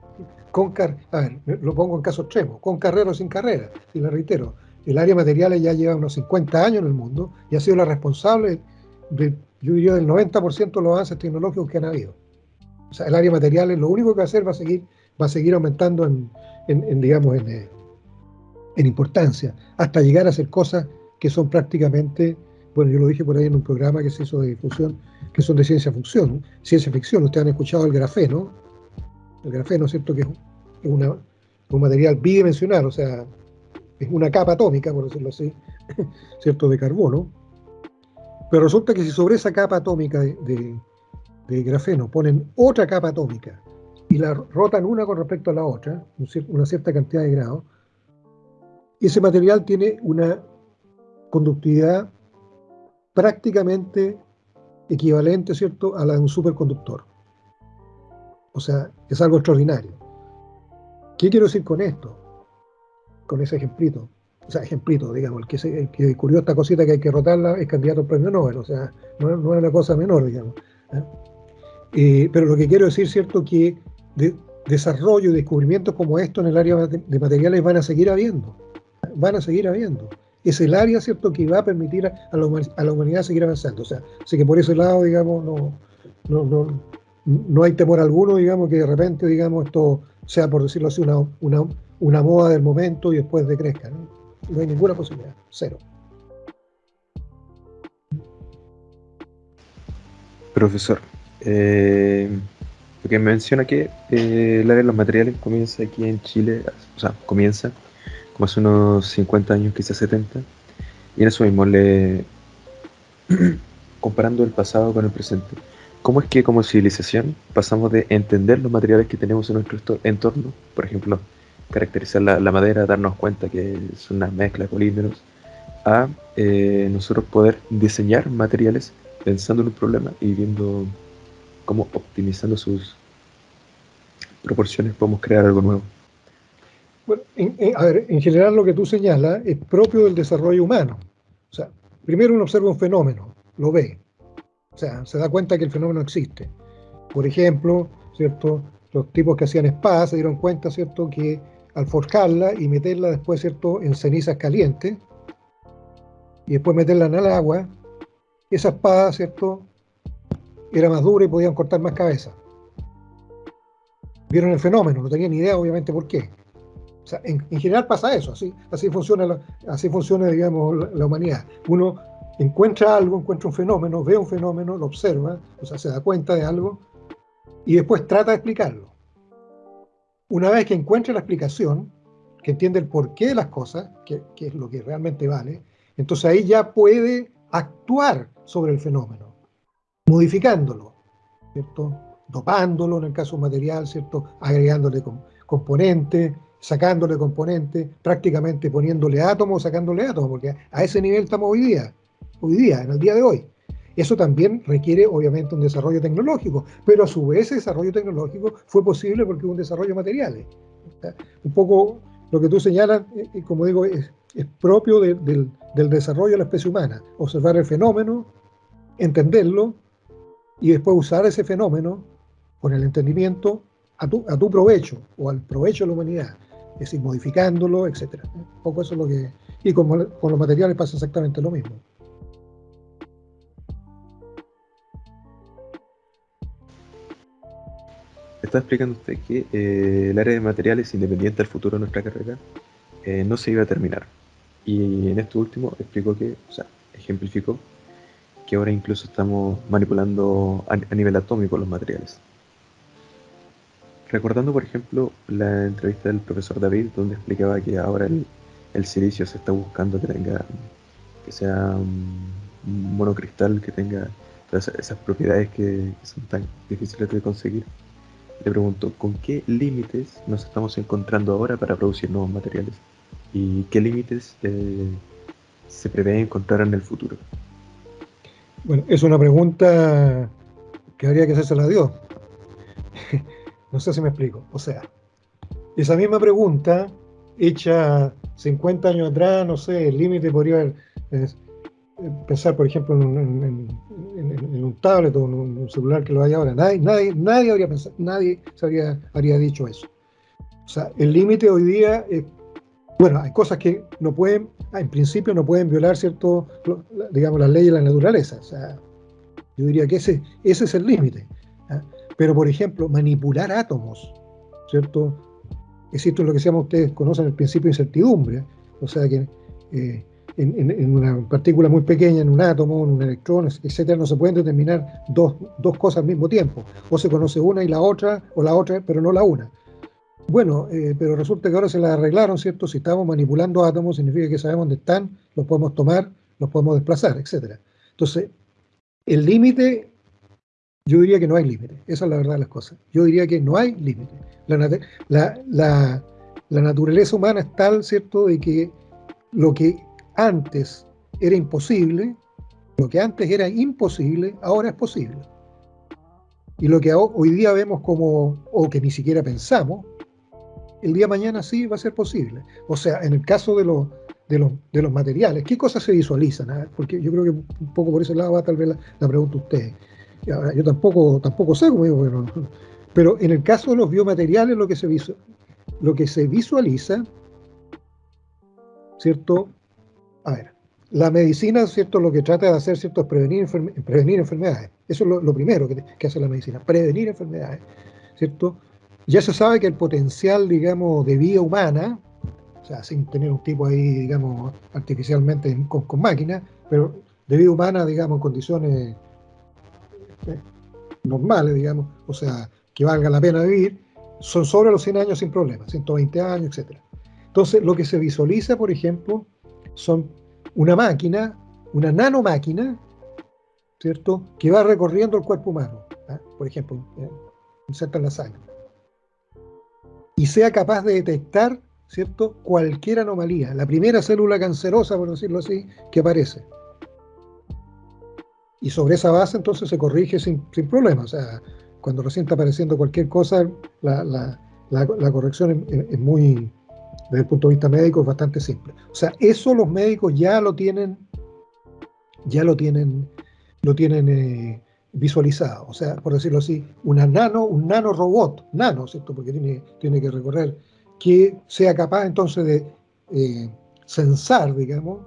Con a ver, lo pongo en caso extremo, con carrera o sin carrera, y lo reitero, el área materiales ya lleva unos 50 años en el mundo y ha sido la responsable de, yo diría, del 90% de los avances tecnológicos que han habido. O sea, el área materiales lo único que va a hacer va a seguir, va a seguir aumentando en, digamos, en, en importancia, hasta llegar a hacer cosas que son prácticamente, bueno, yo lo dije por ahí en un programa que se hizo de difusión, que son de ciencia ficción, ciencia ficción, ustedes han escuchado el grafeno, el grafeno, ¿cierto? Que es, un material bidimensional, o sea, es una capa atómica, por decirlo así, ¿cierto? De carbono. Pero resulta que si sobre esa capa atómica de, grafeno ponen otra capa atómica y la rotan una con respecto a la otra, una cierta cantidad de grados, ese material tiene una conductividad prácticamente equivalente, ¿cierto?, a la de un superconductor. O sea, es algo extraordinario. ¿Qué quiero decir con esto? Con ese ejemplito. O sea, ejemplito, digamos, el que, se, descubrió esta cosita que hay que rotarla es candidato al premio Nobel, o sea, no, es una cosa menor, digamos. ¿eh? Eh, pero lo que quiero decir, ¿cierto?, que de, desarrollo y descubrimientos como esto en el área de materiales van a seguir habiendo van a seguir habiendo. Es el área, ¿cierto?, que va a permitir a la, humanidad seguir avanzando. O sea, así que por ese lado, digamos, no, no, no, hay temor alguno, digamos, que de repente, digamos, esto sea, por decirlo así, una, una, una moda del momento y después decrezca. ¿no? no hay ninguna posibilidad, cero. Profesor, eh, lo que menciona que eh, el área de los materiales comienza aquí en Chile, o sea, comienza como hace unos 50 años, quizás 70, y en eso mismo, le, comparando el pasado con el presente, ¿cómo es que como civilización pasamos de entender los materiales que tenemos en nuestro entorno, por ejemplo, caracterizar la, madera, darnos cuenta que es una mezcla de polímeros, a eh, nosotros poder diseñar materiales pensando en un problema y viendo cómo optimizando sus proporciones podemos crear algo nuevo? Bueno, en, a ver, en general lo que tú señalas es propio del desarrollo humano. O sea, primero uno observa un fenómeno, lo ve. O sea, se da cuenta que el fenómeno existe. Por ejemplo, ¿cierto? Los tipos que hacían espadas se dieron cuenta, ¿cierto? Que al forjarla y meterla después, ¿cierto? En cenizas calientes y después meterla en el agua, esa espada, ¿cierto? Era más dura y podían cortar más cabeza. Vieron el fenómeno, no tenían ni idea, obviamente, por qué. O sea, en, general pasa eso, así, así funciona, así funciona digamos, la, humanidad. Uno encuentra algo, encuentra un fenómeno, ve un fenómeno, lo observa, o sea, se da cuenta de algo y después trata de explicarlo. Una vez que encuentra la explicación, que entiende el porqué de las cosas, que, es lo que realmente vale, entonces ahí ya puede actuar sobre el fenómeno, modificándolo, ¿cierto? dopándolo en el caso material, ¿cierto? agregándole componentes, sacándole componentes, prácticamente poniéndole átomos, sacándole átomos, porque a ese nivel estamos hoy día, hoy día, en el día de hoy. Eso también requiere, obviamente, un desarrollo tecnológico, pero a su vez ese desarrollo tecnológico fue posible porque hubo un desarrollo materiales. Un poco lo que tú señalas, eh, eh, como digo, es, propio del, desarrollo de la especie humana. Observar el fenómeno, entenderlo y después usar ese fenómeno con el entendimiento a tu, a tu provecho o al provecho de la humanidad, es decir, modificándolo, etc. Un poco eso es lo que... Y con, con los materiales pasa exactamente lo mismo. Está explicando usted que eh, el área de materiales, independiente del futuro de nuestra carrera, eh, no se iba a terminar. Y en esto último explicó que, o sea, ejemplificó que ahora incluso estamos manipulando a, nivel atómico los materiales. Recordando, por ejemplo, la entrevista del profesor David, donde explicaba que ahora el, silicio se está buscando que tenga, que sea un monocristal, que tenga todas esas propiedades que, son tan difíciles de conseguir. Le pregunto, ¿con qué límites nos estamos encontrando ahora para producir nuevos materiales? ¿Y qué límites eh, se prevé encontrar en el futuro? Bueno, es una pregunta que habría que hacerse a Dios. no sé si me explico. O sea, esa misma pregunta, hecha 50 años atrás, no sé, el límite podría haber, pensar, por ejemplo, en, un tablet o en un celular que lo haya ahora. Nadie, nadie, nadie habría pensado, nadie se habría, dicho eso. O sea, el límite hoy día bueno, hay cosas que no pueden, en principio no pueden violar, ¿cierto? digamos, las leyes de la naturaleza. O sea, yo diría que ese, ese es el límite. ¿ah? Pero, por ejemplo, manipular átomos, ¿cierto? Existe lo que se llama, ustedes conocen el principio de incertidumbre. O sea, que eh, en, una partícula muy pequeña, en un átomo, en un electrón, etcétera, no se pueden determinar dos, dos cosas al mismo tiempo. O se conoce una y la otra, o la otra, pero no la una. Bueno, eh, pero resulta que ahora se la arreglaron, ¿cierto? Si estamos manipulando átomos, significa que sabemos dónde están, los podemos tomar, los podemos desplazar, etc. Entonces, el límite, yo diría que no hay límite. Esa es la verdad de las cosas. Yo diría que no hay límite. La, la, naturaleza humana es tal, ¿cierto?, de que lo que antes era imposible, lo que antes era imposible, ahora es posible. Y lo que hoy día vemos como, o que ni siquiera pensamos, el día de mañana sí va a ser posible. O sea, en el caso de, los, de, los, de los materiales, ¿qué cosas se visualizan? Ah? Porque yo creo que un poco por ese lado va tal vez la, pregunta usted. yo tampoco, tampoco sé digo, pero, en el caso de los biomateriales lo que se, lo que se visualiza, ¿cierto? A ver, la medicina, ¿cierto? Lo que trata de hacer, ¿cierto? Es prevenir, prevenir enfermedades. Eso es lo, primero que, hace la medicina, prevenir enfermedades, ¿cierto? Ya se sabe que el potencial, digamos, de vida humana, o sea, sin tener un tipo ahí, digamos, artificialmente con, con máquinas, pero de vida humana, digamos, en condiciones eh, normales, digamos, o sea, que valga la pena vivir, son sobre los 100 años sin problema, 120 años, etc. Entonces, lo que se visualiza, por ejemplo, son una máquina, una nanomáquina, ¿cierto?, que va recorriendo el cuerpo humano, ¿ah? por ejemplo, eh, inserta en la sangre y sea capaz de detectar ¿cierto? cualquier anomalía, la primera célula cancerosa, por decirlo así, que aparece. Y sobre esa base entonces se corrige sin, sin problema. O sea, cuando recién está apareciendo cualquier cosa, la, corrección es, muy, desde el punto de vista médico, es bastante simple. O sea, eso los médicos ya lo tienen, ya lo tienen, lo tienen eh, visualizado, o sea, por decirlo así, una nano, un nano robot, nano, ¿cierto? Porque tiene, tiene que recorrer, que sea capaz entonces de eh, censar, digamos,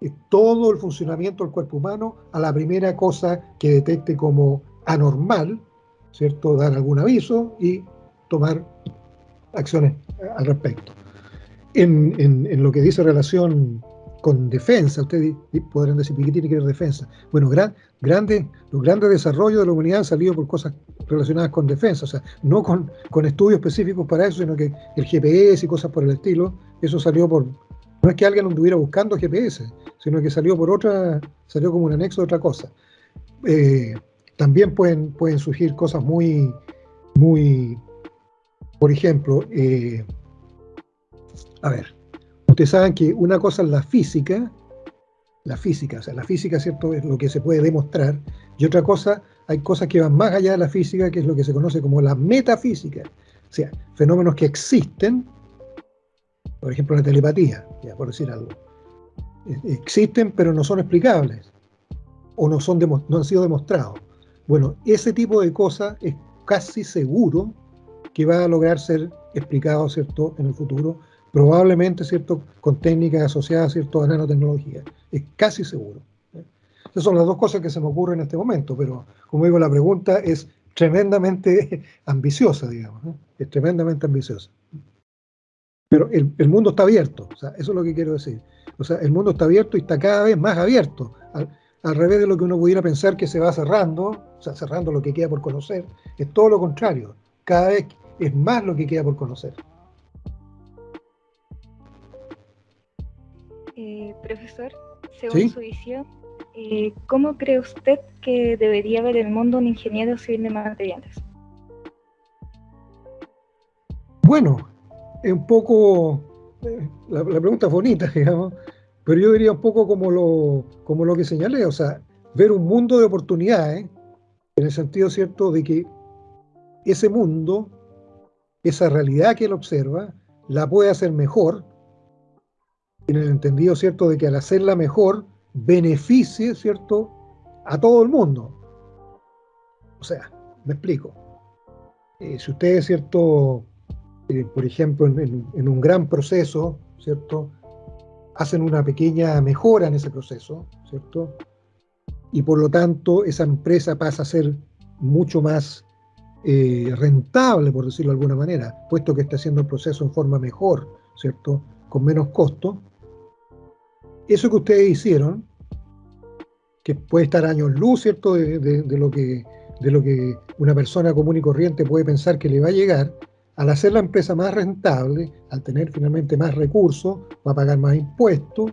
eh, todo el funcionamiento del cuerpo humano a la primera cosa que detecte como anormal, ¿cierto? Dar algún aviso y tomar acciones al respecto. En, en lo que dice relación con defensa. Ustedes podrán decir, ¿qué tiene que ver defensa? Bueno, gran, grande, los grandes desarrollos de la humanidad han salido por cosas relacionadas con defensa, o sea, no con, estudios específicos para eso, sino que el GPS y cosas por el estilo, eso salió por, no es que alguien anduviera buscando GPS, sino que salió por otra, salió como un anexo de otra cosa. Eh, también pueden, pueden surgir cosas muy, muy, por ejemplo, eh, a ver, ustedes saben que una cosa es la física, la física, o sea, la física, ¿cierto?, es lo que se puede demostrar, y otra cosa, hay cosas que van más allá de la física, que es lo que se conoce como la metafísica, o sea, fenómenos que existen, por ejemplo, la telepatía, ya por decir algo, existen pero no son explicables. o no, son no han sido demostrados. Bueno, ese tipo de cosas es casi seguro que va a lograr ser explicado, ¿cierto?, en el futuro, probablemente, ¿cierto?, con técnicas asociadas, ¿cierto?, a nanotecnología. Es casi seguro. Esas son las dos cosas que se me ocurren en este momento, pero, como digo, la pregunta es tremendamente ambiciosa, digamos, ¿eh? es tremendamente ambiciosa. Pero el, el, mundo está abierto, o sea, eso es lo que quiero decir. O sea, el mundo está abierto y está cada vez más abierto. Al, al revés de lo que uno pudiera pensar que se va cerrando, o sea, cerrando lo que queda por conocer, es todo lo contrario. Cada vez es más lo que queda por conocer. Eh, profesor, según su visión, eh, ¿cómo cree usted que debería ver el mundo un ingeniero civil de materiales? Bueno, es un poco, eh, la, la, pregunta es bonita, digamos, pero yo diría un poco como lo, como lo que señalé, o sea, ver un mundo de oportunidades, en el sentido cierto de que ese mundo, esa realidad que él observa, la puede hacer mejor, en el entendido cierto de que al hacerla mejor, beneficie, cierto, a todo el mundo. O sea, me explico. Eh, si ustedes, cierto, eh, por ejemplo, en, un gran proceso, cierto, hacen una pequeña mejora en ese proceso, ¿cierto? Y por lo tanto esa empresa pasa a ser mucho más eh, rentable, por decirlo de alguna manera, puesto que está haciendo el proceso en forma mejor, ¿cierto? Con menos costo. Eso que ustedes hicieron, que puede estar años luz, ¿cierto? De, lo que, de lo que una persona común y corriente puede pensar que le va a llegar, al hacer la empresa más rentable, al tener finalmente más recursos, va a pagar más impuestos,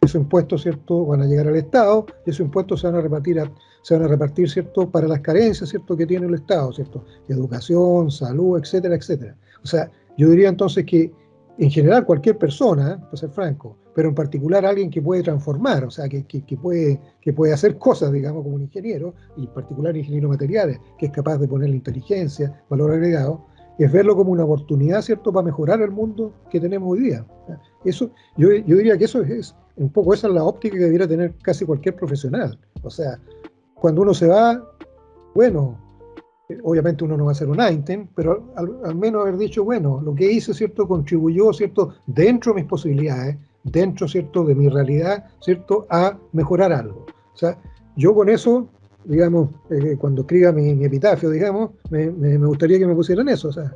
esos impuestos, ¿cierto?, van a llegar al Estado, y esos impuestos se van a repartir, se a repartir, ¿cierto?, para las carencias, ¿cierto?, que tiene el Estado, ¿cierto?, educación, salud, etcétera, etcétera. O sea, yo diría entonces que, en general, cualquier persona, para ser franco, pero en particular alguien que puede transformar, o sea, que, que, que, puede, que puede hacer cosas, digamos, como un ingeniero, y en particular ingeniero materiales, que es capaz de poner la inteligencia, valor agregado, es verlo como una oportunidad, ¿cierto?, para mejorar el mundo que tenemos hoy día. Eso, yo, yo diría que eso es, un poco esa es la óptica que debiera tener casi cualquier profesional. O sea, cuando uno se va, bueno, obviamente uno no va a ser un Einstein, pero al, al, menos haber dicho, bueno, lo que hice, ¿cierto?, contribuyó, ¿cierto?, dentro de mis posibilidades, dentro, ¿cierto?, de mi realidad, ¿cierto?, a mejorar algo. O sea, yo con eso digamos, eh, cuando escriba mi, epitafio, digamos, me, me, me, gustaría que me pusieran eso, o sea,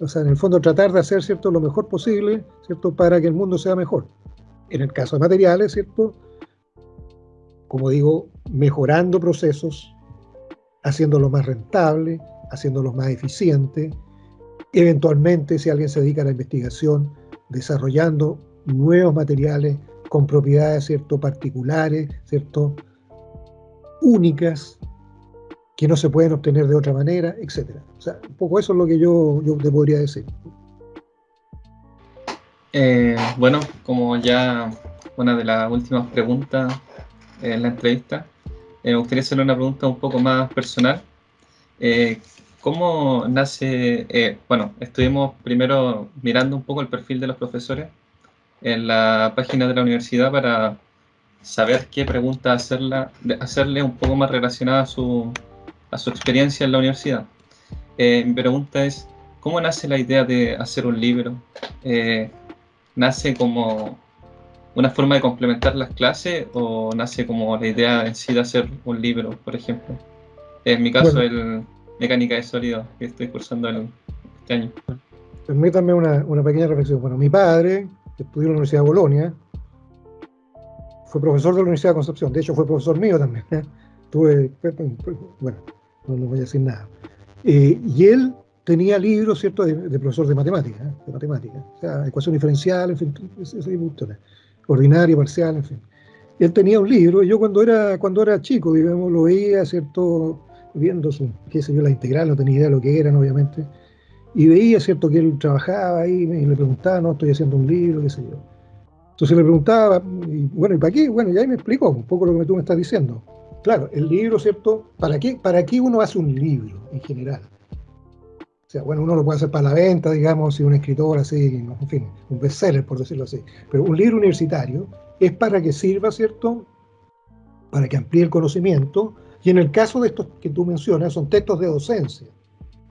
o sea, en el fondo tratar de hacer, ¿cierto?, lo mejor posible, ¿cierto?, para que el mundo sea mejor. En el caso de materiales, ¿cierto?, como digo, mejorando procesos, haciéndolos más rentables, haciéndolos más eficientes, eventualmente, si alguien se dedica a la investigación, desarrollando nuevos materiales con propiedades, ¿cierto?, particulares, ¿cierto?, únicas que no se pueden obtener de otra manera, etcétera. O sea, un poco eso es lo que yo, yo te podría decir. Eh, bueno, como ya una de las últimas preguntas en la entrevista, eh, me gustaría hacerle una pregunta un poco más personal. Eh, ¿Cómo nace? Eh, bueno, estuvimos primero mirando un poco el perfil de los profesores en la página de la universidad para saber qué pregunta hacerla, hacerle un poco más relacionada a su, a su experiencia en la universidad. Eh, mi pregunta es, ¿cómo nace la idea de hacer un libro? Eh, ¿Nace como una forma de complementar las clases o nace como la idea en sí de hacer un libro, por ejemplo? En mi caso, bueno, el Mecánica de Sólidos, que estoy cursando el, este año. Permítanme una, una pequeña reflexión. Bueno, mi padre, estudió en la Universidad de Bolonia, fue profesor de la Universidad de Concepción, de hecho fue profesor mío también. ¿eh? Tuve, bueno, no, no, voy a decir nada. Eh, y él tenía libros, ¿cierto?, de, de profesor de matemáticas, ¿eh? de matemáticas, o sea, ecuación diferencial, en fin, ese tipo de ordinario, parcial, en fin. Y él tenía un libro, y yo cuando era, cuando era chico, digamos, lo veía, ¿cierto?, viendo su, qué sé yo, la integral, no tenía idea de lo que eran, obviamente, y veía, ¿cierto?, que él trabajaba ahí, y le preguntaba, no, estoy haciendo un libro, qué sé yo. Entonces le preguntaba, y, bueno, ¿y para qué? Bueno, ya ahí me explicó un poco lo que tú me estás diciendo. Claro, el libro, ¿cierto? ¿Para qué, ¿Para qué uno hace un libro en general? O sea, bueno, uno lo puede hacer para la venta, digamos, si un escritor así, en fin, un bestseller, por decirlo así. Pero un libro universitario es para que sirva, ¿cierto? para que amplíe el conocimiento, y en el caso de estos que tú mencionas, son textos de docencia,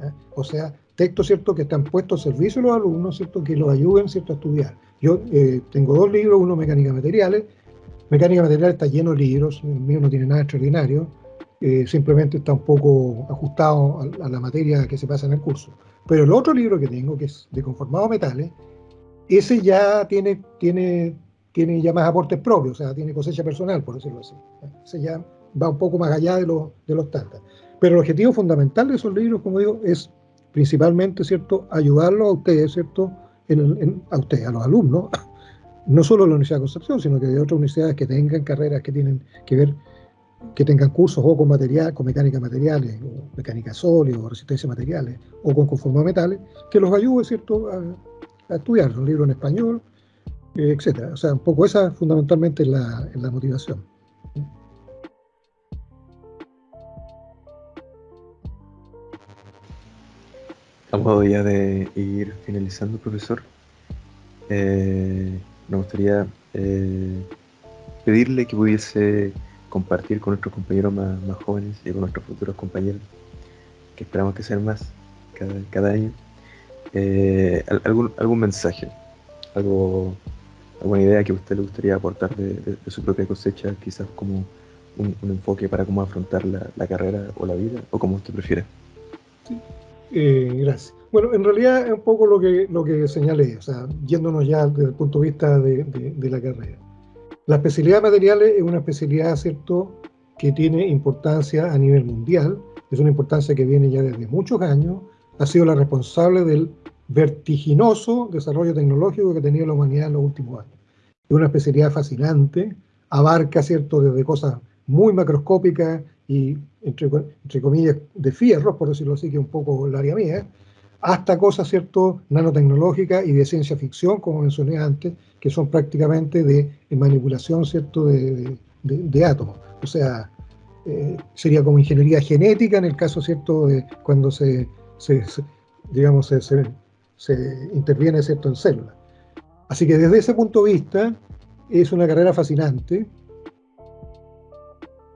¿eh? o sea, textos ¿cierto? que están puestos al servicio de los alumnos, ¿cierto? que los ayuden ¿cierto? a estudiar. Yo eh, tengo dos libros, uno Mecánica Materiales, Mecánica Materiales está lleno de libros, el mío no tiene nada extraordinario, eh, simplemente está un poco ajustado a, la materia que se pasa en el curso. Pero el otro libro que tengo, que es de conformado metales, ese ya tiene, tiene, tiene ya más aportes propios, o sea, tiene cosecha personal, por decirlo así. Ese ya va un poco más allá de, los de los tantas. Pero el objetivo fundamental de esos libros, como digo, es principalmente, ¿cierto?, ayudarlos a ustedes, ¿cierto?, a ustedes, a los alumnos, no solo de la Universidad de Concepción, sino que de otras universidades que tengan carreras que tienen que ver que tengan cursos o con material, con mecánica materiales, o mecánica sólida, o resistencia materiales, o con conformado metales, que los ayude, ¿cierto?, a, estudiar un libro en español, eh, etcétera. O sea, un poco esa fundamentalmente es la, la motivación. A modo ya de ir finalizando, profesor, eh, me gustaría eh, pedirle que pudiese compartir con nuestros compañeros más, jóvenes y con nuestros futuros compañeros, que esperamos que sean más cada, año, eh, algún, algún mensaje, algo, alguna idea que a usted le gustaría aportar de, su propia cosecha, quizás como un, enfoque para cómo afrontar la, carrera o la vida, o como usted prefiera. Sí. Eh, gracias. Bueno, en realidad es un poco lo que, lo que señalé, o sea, yéndonos ya desde el punto de vista de, de la carrera. La especialidad de materiales es una especialidad, ¿cierto?, que tiene importancia a nivel mundial, es una importancia que viene ya desde muchos años, ha sido la responsable del vertiginoso desarrollo tecnológico que ha tenido la humanidad en los últimos años. Es una especialidad fascinante, abarca, ¿cierto?, desde cosas muy macroscópicas y, entre, entre comillas, de fierro, por decirlo así, que un poco el área mía, hasta cosas, ¿cierto?, nanotecnológicas y de ciencia ficción, como mencioné antes, que son prácticamente de, manipulación, ¿cierto?, de, de, átomos. O sea, eh, sería como ingeniería genética en el caso, ¿cierto?, de cuando se, digamos, se, se, interviene, ¿cierto?, en células. Así que desde ese punto de vista, es una carrera fascinante,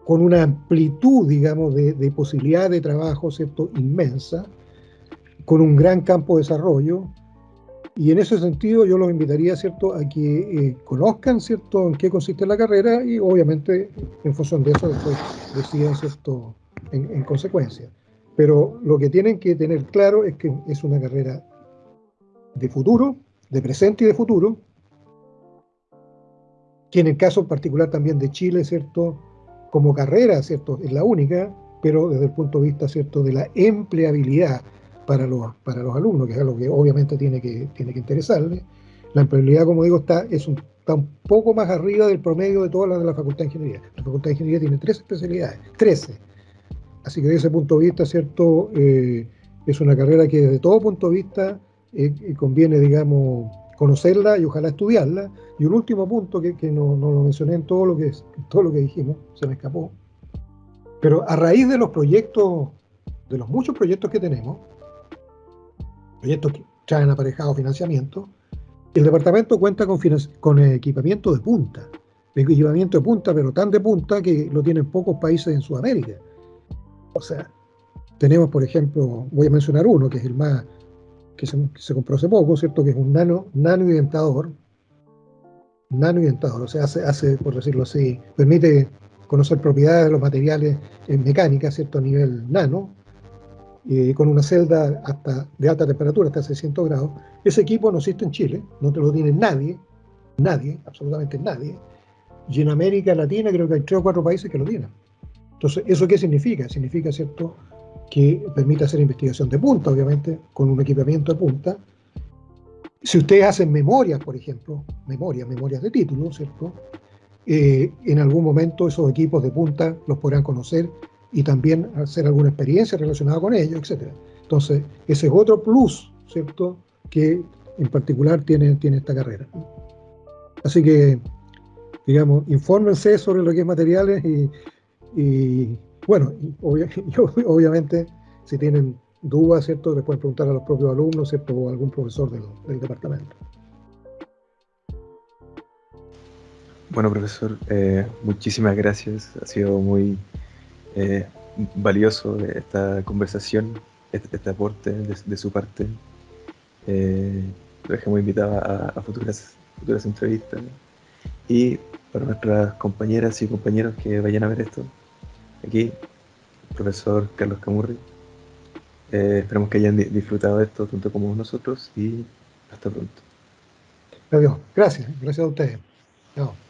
con una amplitud, digamos, de, de posibilidad de trabajo, ¿cierto?, inmensa, con un gran campo de desarrollo. Y en ese sentido yo los invitaría, ¿cierto?, a que eh, conozcan, ¿cierto?, en qué consiste la carrera y obviamente en función de eso después decidan, ¿cierto?, en, en consecuencia. Pero lo que tienen que tener claro es que es una carrera de futuro, de presente y de futuro, que en el caso particular también de Chile, ¿cierto?, como carrera, ¿cierto?, es la única, pero desde el punto de vista, ¿cierto?, de la empleabilidad, para los, para los alumnos, que es algo que obviamente tiene que, tiene que interesarle. La empleabilidad, como digo, está, es un, está un poco más arriba del promedio de todas las de la Facultad de Ingeniería. La Facultad de Ingeniería tiene tres especialidades, 13. Así que desde ese punto de vista, ¿cierto? Eh, es una carrera que desde todo punto de vista eh, eh, conviene, digamos, conocerla y ojalá estudiarla. Y un último punto que, que no, no, lo mencioné en todo lo, que, todo lo que dijimos, se me escapó. Pero a raíz de los proyectos, de los muchos proyectos que tenemos, proyectos que traen aparejado financiamiento, el departamento cuenta con, con equipamiento de punta, equipamiento de punta, pero tan de punta que lo tienen pocos países en Sudamérica. O sea, tenemos, por ejemplo, voy a mencionar uno, que es el más, que se, compró hace poco, ¿cierto? Que es un nano, nano identador, nano identador, o sea, hace, hace, por decirlo así, permite conocer propiedades de los materiales en mecánica, ¿cierto? A nivel nano, con una celda hasta, de alta temperatura, hasta 600 grados. Ese equipo no existe en Chile, no te lo tiene nadie, nadie, absolutamente nadie. Y en América Latina creo que hay tres o cuatro países que lo tienen. Entonces, ¿eso qué significa? Significa, ¿cierto?, que permite hacer investigación de punta, obviamente, con un equipamiento de punta. Si ustedes hacen memorias, por ejemplo, memorias, memorias de título, ¿cierto?, eh, en algún momento esos equipos de punta los podrán conocer y también hacer alguna experiencia relacionada con ello, etc. Entonces, ese es otro plus, ¿cierto?, que en particular tiene, tiene esta carrera. Así que, digamos, infórmense sobre lo que es materiales y, bueno, obviamente, si tienen dudas, ¿cierto?, les pueden preguntar a los propios alumnos, ¿cierto?, o a algún profesor del, departamento. Bueno, profesor, eh, muchísimas gracias. Ha sido muy eh, valioso esta conversación, este, este aporte de, su parte. Eh, lo dejamos invitado a, a, futuras, futuras entrevistas. Y para nuestras compañeras y compañeros que vayan a ver esto, aquí, profesor Carlos Camurri. Eh, esperamos que hayan disfrutado de esto tanto como nosotros y hasta pronto. Adiós. Gracias. Gracias a ustedes. Chao.